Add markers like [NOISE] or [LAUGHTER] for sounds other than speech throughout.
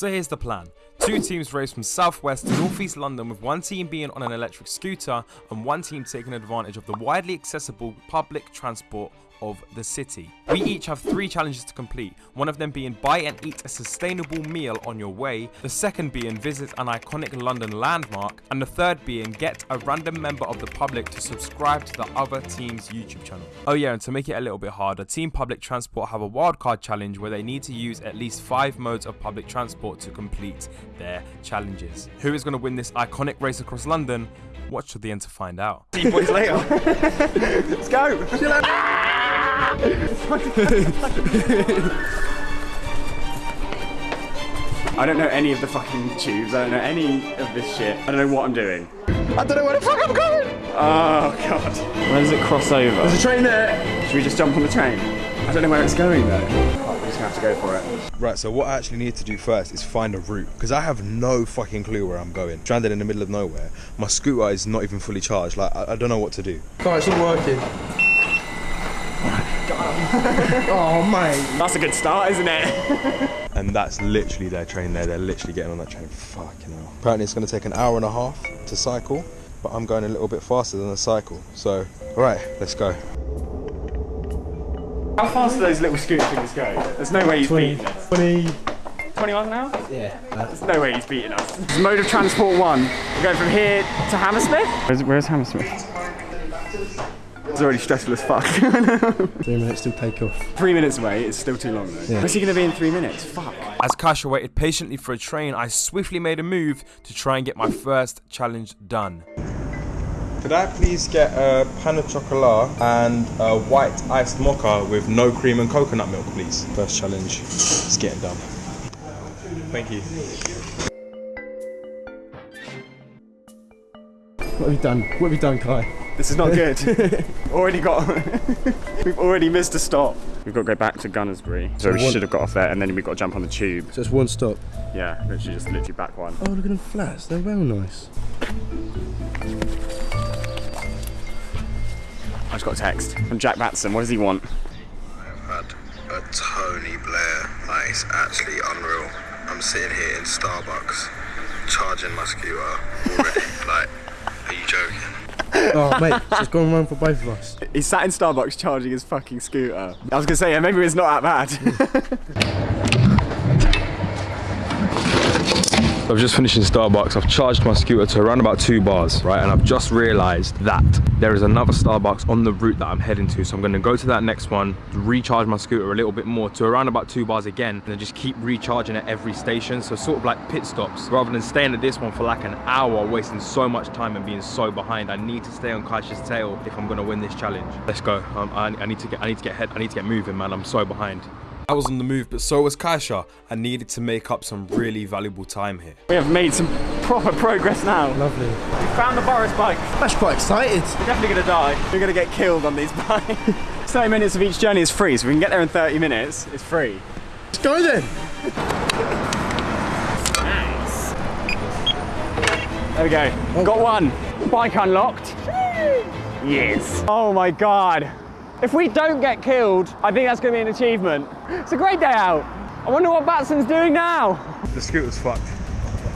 So here's the plan. Two teams race from southwest to northeast London with one team being on an electric scooter and one team taking advantage of the widely accessible public transport of the city. We each have three challenges to complete, one of them being buy and eat a sustainable meal on your way, the second being visit an iconic London landmark, and the third being get a random member of the public to subscribe to the other team's YouTube channel. Oh yeah, and to make it a little bit harder, Team Public Transport have a wildcard challenge where they need to use at least five modes of public transport to complete their challenges. Who is going to win this iconic race across London? Watch to the end to find out. See you boys later. [LAUGHS] Let's go. I don't know any of the fucking tubes. I don't know any of this shit. I don't know what I'm doing. I don't know where the fuck I'm going. Oh god. Where does it cross over? There's a train there. Should we just jump on the train? I don't know where it's going though. Oh, we're just gonna have to go for it. Right, so what I actually need to do first is find a route because I have no fucking clue where I'm going. Stranded in the middle of nowhere. My scooter is not even fully charged. Like I, I don't know what to do. Oh, it's not working. [LAUGHS] oh, mate. That's a good start, isn't it? [LAUGHS] And that's literally their train there. They're literally getting on that train. Fucking hell. Apparently it's going to take an hour and a half to cycle, but I'm going a little bit faster than a cycle. So, all right, let's go. How fast do those little scooter things go? There's no way he's beating us. 20. 20 miles an hour? Yeah. There's no way he's beating us. This mode of transport one. We're going from here to Hammersmith. Where's, where's Hammersmith? It's already stressful as fuck. [LAUGHS] Three minutes till take off. three minutes away, it's still too long though. Yeah. Where's he going to be in three minutes? Fuck. As Kasha waited patiently for a train, I swiftly made a move to try and get my first challenge done. Could I please get a pan of chocolate and a white iced mocha with no cream and coconut milk, please? First challenge it's getting done. Thank you. What have you done? What have you done, Kai? This is not good. [LAUGHS] already got. [LAUGHS] We've already missed a stop. We've got to go back to Gunnersbury. So we one- should have got off there and then we've got to jump on the tube. So it's one stop. Yeah, literally just literally back one. Oh, look at them flats. They're well nice. I just got a text from Jack Batson. What does he want? I've had a Tony Blair. Like, it's actually unreal. I'm sitting here in Starbucks, charging my scooter already. [LAUGHS] like, are you joking? Oh, mate, so it's gone wrong for both of us. He sat in Starbucks charging his fucking scooter. I was gonna say, yeah, maybe it's not that bad. [LAUGHS] I've just finished in Starbucks. I've charged my scooter to around about two bars, right? And I've just realized that there is another Starbucks on the route that I'm heading to. So I'm gonna go to that next one, recharge my scooter a little bit more to around about two bars again, and then just keep recharging at every station. So sort of like pit stops, rather than staying at this one for like an hour, wasting so much time and being so behind. I need to stay on Kaisha's tail if I'm gonna win this challenge. Let's go. Um, I, I need to get, I need to get head, I need to get moving, man. I'm so behind. I was on the move, but so was Kaisha. I needed to make up some really valuable time here. we have made some proper progress now. Lovely. We found the Boris bike. That's quite excited. We're definitely gonna die. We're gonna get killed on these bikes. [LAUGHS] 30 minutes of each journey is free, so we can get there in 30 minutes. It's free. Let's go then. Nice. There we go. Got one. Bike unlocked. Yes. Oh my god. If we don't get killed, I think that's going to be an achievement. It's a great day out. I wonder what Batson's doing now. The scooter's fucked.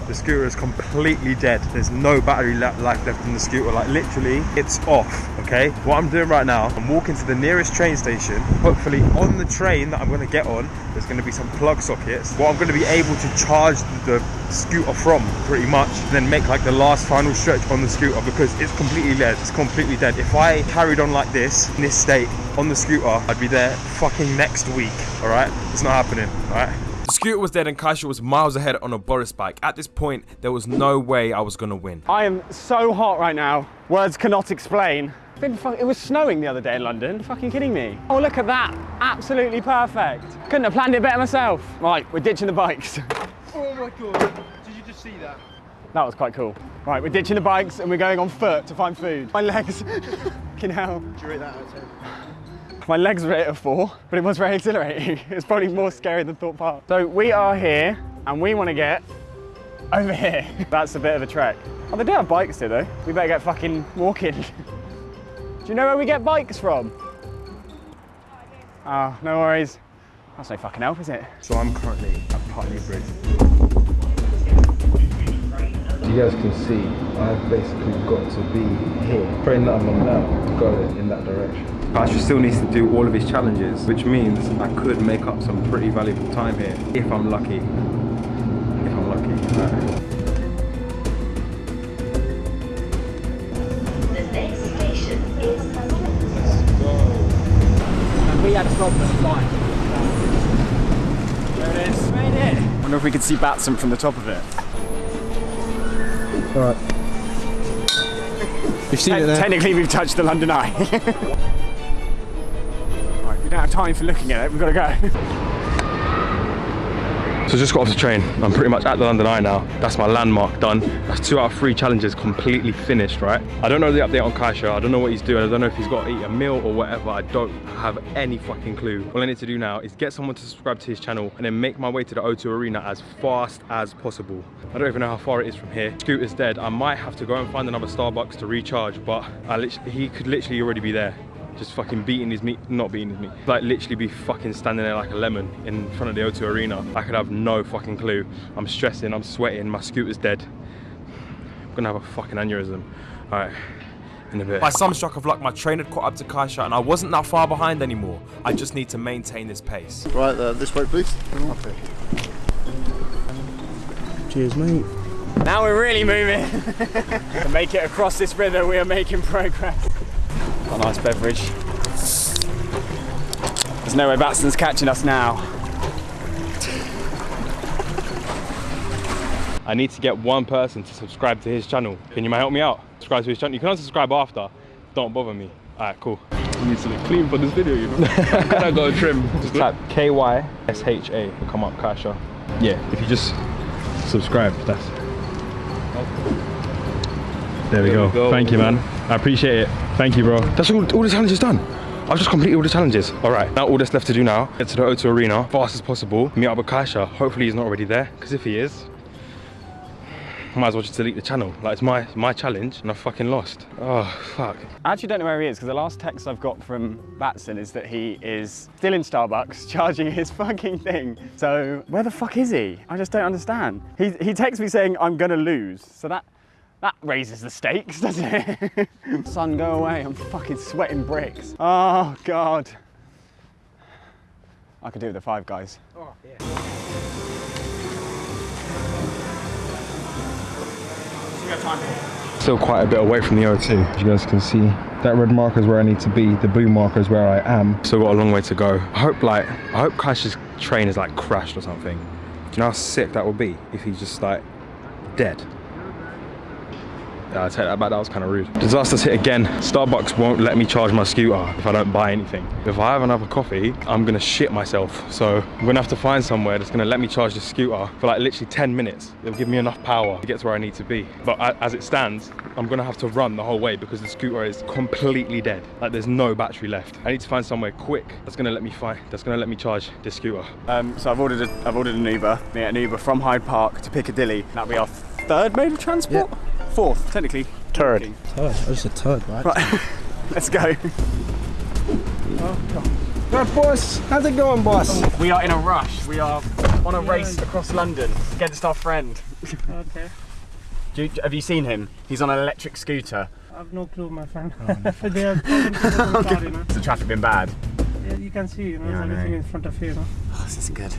The scooter is completely dead. There's no battery life left in the scooter. Like literally, it's off. Okay. What I'm doing right now, I'm walking to the nearest train station. Hopefully, on the train that I'm going to get on, there's going to be some plug sockets. What I'm going to be able to charge the scooter from, pretty much. Then make like the last final stretch on the scooter because it's completely dead. It's completely dead. If I carried on like this in this state on the scooter, I'd be there fucking next week. All right. It's not happening. All right. The scooter was dead and Kaisha was miles ahead on a Boris bike. At this point, there was no way I was gonna win. I am so hot right now. Words cannot explain. It's been fu- It was snowing the other day in London. fucking kidding me? Oh, look at that. Absolutely perfect. Couldn't have planned it better myself. Right, we're ditching the bikes. [LAUGHS] Oh my god. Did you just see that? That was quite cool. Right, we're ditching the bikes and we're going on foot to find food. My legs, [LAUGHS] fucking hell. Do you rate that out of 10? My legs were at a four, but it was very exhilarating. [LAUGHS] It's probably more scary than Thorpe Park. So we are here and we want to get over here. That's a bit of a trek. Oh, they do have bikes here though. We better get fucking walking. Do you know where we get bikes from? Oh, no worries. That's no fucking help, is it? So I'm currently at Putney Bridge. you guys can see, I've basically got to be here. Praying that I'm on now, going in that direction. Pasha still needs to do all of his challenges, which means I could make up some pretty valuable time here, if I'm lucky. If I'm lucky. We had a problem flying. There it is. Made it. Wonder if we could see Batson from the top of it. Alright. You've seen it there. Technically, we've touched the London Eye. [LAUGHS] right, we don't have time for looking at it. We've got to go. [LAUGHS] So just got off the train. I'm pretty much at the London Eye now. That's my landmark done. That's two out of three challenges completely finished, right? I don't know the update on Kaisha. I don't know what he's doing. I don't know if he's got to eat a meal or whatever. I don't have any fucking clue. All I need to do now is get someone to subscribe to his channel and then make my way to the O2 Arena as fast as possible. I don't even know how far it is from here. Scooter's dead. I might have to go and find another Starbucks to recharge, but he could literally already be there just fucking beating his meat, not beating his meat, like literally be fucking standing there like a lemon in front of the O2 Arena. I could have no fucking clue. I'm stressing, I'm sweating, my scooter's dead. I'm gonna have a fucking aneurysm. All right, in a bit. By some stroke of luck, my train had caught up to Kaisha and I wasn't that far behind anymore. I just need to maintain this pace. Right, uh, this way, please. Cheers, mate. Now we're really moving. [LAUGHS] to make it across this river, we are making progress. Got a nice beverage. There's no way Batson's catching us now. I need to get one person to subscribe to his channel. Can you help me out? Subscribe to his channel. You can unsubscribe after. Don't bother me. All right, cool. You need to look clean for this video, you know. [LAUGHS] I got a trim. Just type K Y S H A. Come up, Kasha. Yeah, if you just subscribe, that's. There we, There go. we go. Thank you, man. I appreciate it. Thank you, bro. That's all. All the challenges done. I've just completed all the challenges. All right, now all that's left to do now, get to the O2 Arena fast as possible, meet up with Kaisha. Hopefully he's not already there, because if he is, might as well just delete the channel. Like it's my my challenge, and I fucking lost. Oh fuck. I actually don't know where he is because the last text I've got from Batson is that he is still in Starbucks [LAUGHS] charging his fucking thing. So where the fuck is he? I just don't understand. He, he texts me saying I'm gonna lose. So that that raises the stakes, [LAUGHS] doesn't it? Sun, go away. I'm fucking sweating bricks. Oh god. I could do with the five guys. Still quite a bit away from the O2. As you guys can see, that red marker is where I need to be. The blue marker is where I am. Still got a long way to go. I hope like, I hope Kaish's train is like crashed or something. Do you know how sick that would be if he's just like dead? Yeah, I take that back, that was kind of rude. Disaster's hit again. Starbucks won't let me charge my scooter if I don't buy anything. If I have another coffee, I'm gonna shit myself. So I'm gonna have to find somewhere that's gonna let me charge the scooter for like literally 10 minutes. It'll give me enough power to get to where I need to be. But as it stands, I'm gonna have to run the whole way because the scooter is completely dead. Like there's no battery left. I need to find somewhere quick that's gonna let me find, that's gonna let me charge this scooter. Um, so I've ordered a, I've ordered an Uber. Get an Uber from Hyde Park to Piccadilly. That'll be our third mode of transport. Fourth, technically. Turd. Turd. I just said turd, right? Right, [LAUGHS] let's go. Right, boss. How's it going, boss? We are in a rush. We are on a race across London against our friend. Okay. Do you, have you seen him? He's on an electric scooter. I've no clue, my friend. Oh, [LAUGHS] they are talking the car, [LAUGHS] you know. Has the traffic been bad? Yeah, you can see, you know, Yeah, I know. everything in front of you, you know. Oh, this isn't good.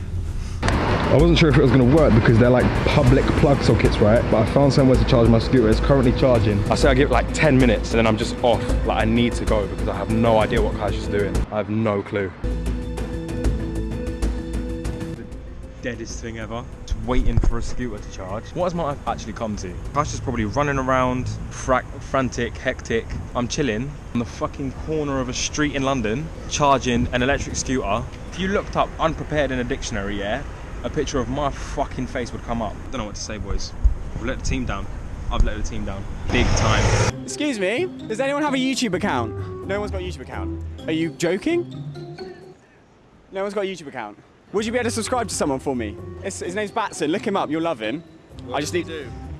I wasn't sure if it was going to work because they're like public plug sockets, right? But I found somewhere to charge my scooter. It's currently charging. I say I give it like 10 minutes and then I'm just off. Like I need to go because I have no idea what Cash is doing. I have no clue. The deadest thing ever. Just waiting for a scooter to charge. What has my life actually come to? Cash is probably running around, fra- frantic, hectic. I'm chilling on the fucking corner of a street in London, charging an electric scooter. If you looked up unprepared in a dictionary, yeah, a picture of my fucking face would come up. Don't know what to say, boys. We've let the team down. I've let the team down. Big time. Excuse me, does anyone have a YouTube account? No one's got a YouTube account. Are you joking? No one's got a YouTube account. Would you be able to subscribe to someone for me? It's, his name's Batson. Look him up. You'll love him. I just need.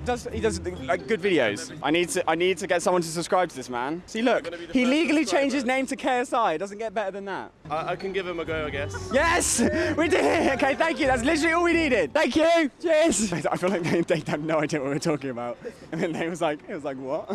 Does he does like good videos. I need to I need to get someone to subscribe to this man. See, look, he legally changed his name to KSI. It doesn't get better than that. I, I can give him a go, I guess. Yes, [LAUGHS] we did it. Okay, thank you. That's literally all we needed. Thank you. Cheers. [LAUGHS] I feel like they, they have no idea what we're talking about. And then they was like, it was like what?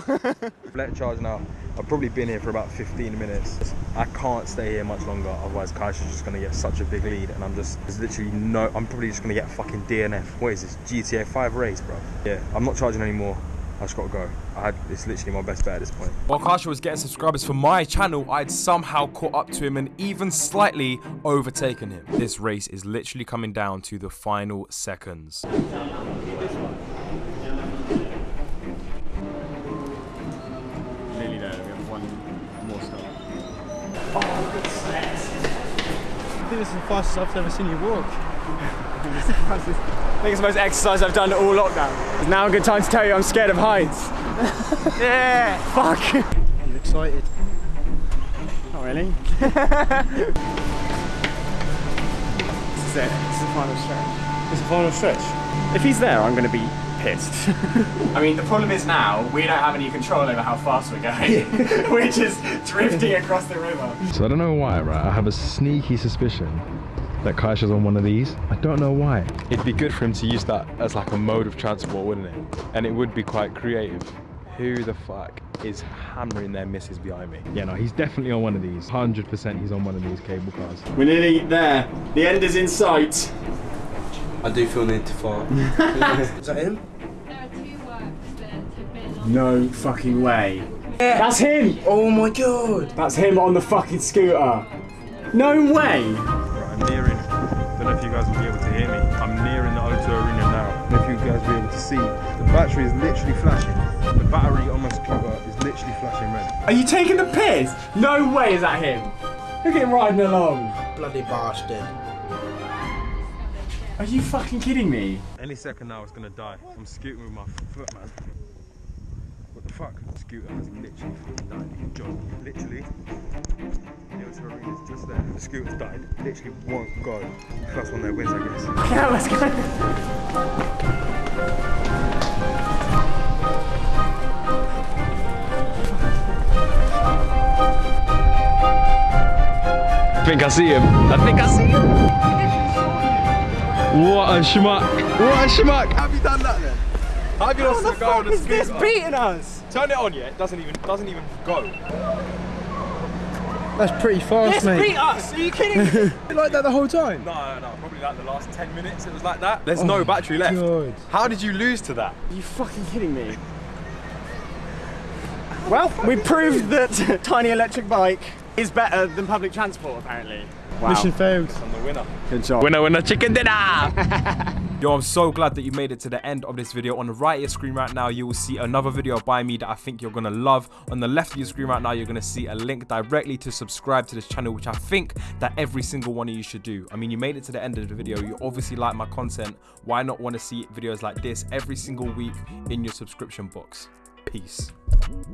[LAUGHS] Let charge now. I've probably been here for about 15 minutes. I can't stay here much longer, otherwise Kaisha's just gonna get such a big lead and I'm just, there's literally no, I'm probably just gonna get fucking DNF. What is this, GTA 5 race, bro? Yeah, I'm not charging anymore. I just gotta go. I had, it's literally my best bet at this point. While Kasha was getting subscribers for my channel, I'd somehow caught up to him and even slightly overtaken him. This race is literally coming down to the final seconds. Is the fastest I've ever seen you walk. I think it's the most exercise I've done all lockdown. It's now a good time to tell you I'm scared of heights. [LAUGHS] yeah. Fuck. Are you excited? Not really. [LAUGHS] this is it. This is the final stretch. It's the final stretch. If he's there, I'm going to be pissed. [LAUGHS] I mean, the problem is now we don't have any control over how fast we're going. [LAUGHS] we're just drifting across the river. So I don't know why, right? I have a sneaky suspicion that Kaisha's on one of these. I don't know why. It'd be good for him to use that as like a mode of transport, wouldn't it? And it would be quite creative. Who the fuck is hammering their misses behind me? Yeah, no, he's definitely on one of these. 100% he's on one of these cable cars. We're nearly there. The end is in sight. I do feel need to fart. [LAUGHS] is that him? No fucking way. That's him. Oh my god! That's him on the fucking scooter. No way. Right, I'm nearing. Don't know if you guys will be able to hear me. I'm nearing the O2 Arena now. I don't know if you guys will be able to see. The battery is literally flashing. The battery on my scooter is literally flashing red. Are you taking the piss? No way is that him. Look at him riding along. Bloody bastard. Are you fucking kidding me? Any second now, it's gonna die. I'm scooting with my foot, man. What the fuck? The scooter has literally fucking died. Joe, literally. The O2 Arena's just there. The scooter's died. Literally won't go. First one that wins, I guess. [LAUGHS] Yeah, let's go. I think I see him. I think I see him. What a schmuck. What a schmuck. Have you done that then? Have you lost What the the guy on fuck the is this beating us? Turn it on, yet? It doesn't even doesn't even go. That's pretty fast, This mate. beat us. Uh, are you kidding me? [LAUGHS] like that the whole time? No, no, no. Probably like the last 10 minutes it was like that. There's oh no battery left. God. How did you lose to that? Are you fucking kidding me? Well, we proved that [LAUGHS] tiny electric bike is better than public transport, apparently. Wow. Mission failed. I'm the winner. Good job. Winner, winner, chicken dinner. [LAUGHS] Yo, I'm so glad that you made it to the end of this video. On the right of your screen right now, you will see another video by me that I think you're gonna love. On the left of your screen right now, you're gonna see a link directly to subscribe to this channel, which I think that every single one of you should do. I mean, you made it to the end of the video. You obviously like my content. Why not want to see videos like this every single week in your subscription box? Peace.